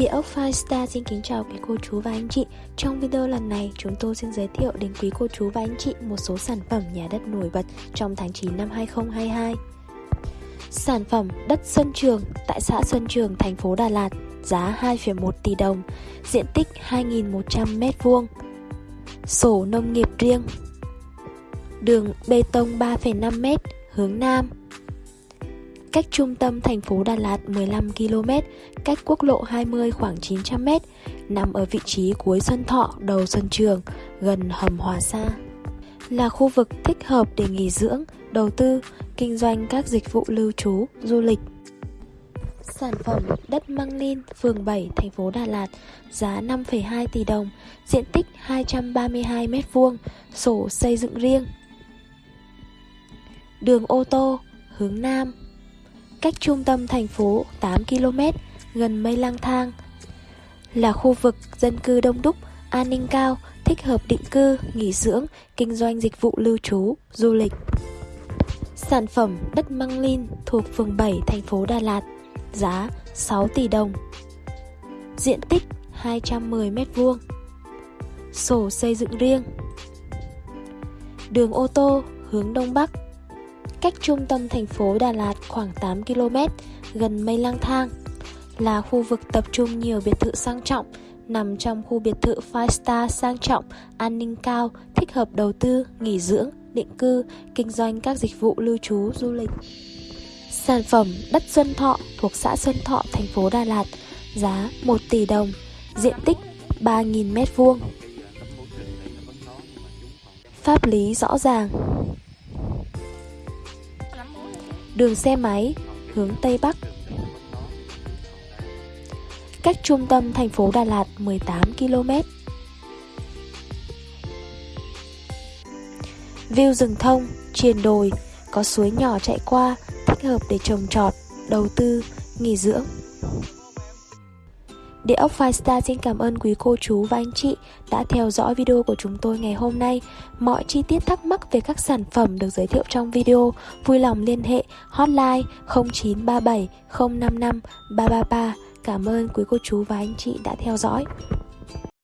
Địa ốc Firestar xin kính chào quý cô chú và anh chị. Trong video lần này chúng tôi xin giới thiệu đến quý cô chú và anh chị một số sản phẩm nhà đất nổi bật trong tháng 9 năm 2022 Sản phẩm đất Xuân Trường tại xã Xuân Trường, thành phố Đà Lạt giá 2,1 tỷ đồng, diện tích 2.100m2 Sổ nông nghiệp riêng Đường bê tông 3,5m hướng Nam cách trung tâm thành phố Đà Lạt 15 km, cách quốc lộ 20 khoảng 900 m, nằm ở vị trí cuối Xuân Thọ, đầu Xuân Trường, gần hầm Hòa Sa. Là khu vực thích hợp để nghỉ dưỡng, đầu tư, kinh doanh các dịch vụ lưu trú, du lịch. Sản phẩm đất Măng Linh, phường 7, thành phố Đà Lạt, giá 5,2 tỷ đồng, diện tích 232 m2, sổ xây dựng riêng. Đường ô tô, hướng Nam, cách trung tâm thành phố 8 km, gần mây lang thang. Là khu vực dân cư đông đúc, an ninh cao, thích hợp định cư, nghỉ dưỡng, kinh doanh dịch vụ lưu trú, du lịch. Sản phẩm đất Măng lin thuộc phường 7 thành phố Đà Lạt, giá 6 tỷ đồng. Diện tích 210 m2. Sổ xây dựng riêng. Đường ô tô hướng đông bắc cách trung tâm thành phố Đà Lạt khoảng 8 km, gần mây lang thang. Là khu vực tập trung nhiều biệt thự sang trọng, nằm trong khu biệt thự 5 star sang trọng, an ninh cao, thích hợp đầu tư, nghỉ dưỡng, định cư, kinh doanh các dịch vụ lưu trú, du lịch. Sản phẩm đất Xuân Thọ thuộc xã Xuân Thọ, thành phố Đà Lạt, giá 1 tỷ đồng, diện tích 3.000 m2. Pháp lý rõ ràng đường xe máy hướng Tây Bắc. Cách trung tâm thành phố Đà Lạt 18 km. View rừng thông, triền đồi, có suối nhỏ chạy qua, thích hợp để trồng trọt, đầu tư, nghỉ dưỡng. Địa ốc Firestar xin cảm ơn quý cô chú và anh chị đã theo dõi video của chúng tôi ngày hôm nay. Mọi chi tiết thắc mắc về các sản phẩm được giới thiệu trong video, vui lòng liên hệ hotline 0937 055 333. Cảm ơn quý cô chú và anh chị đã theo dõi.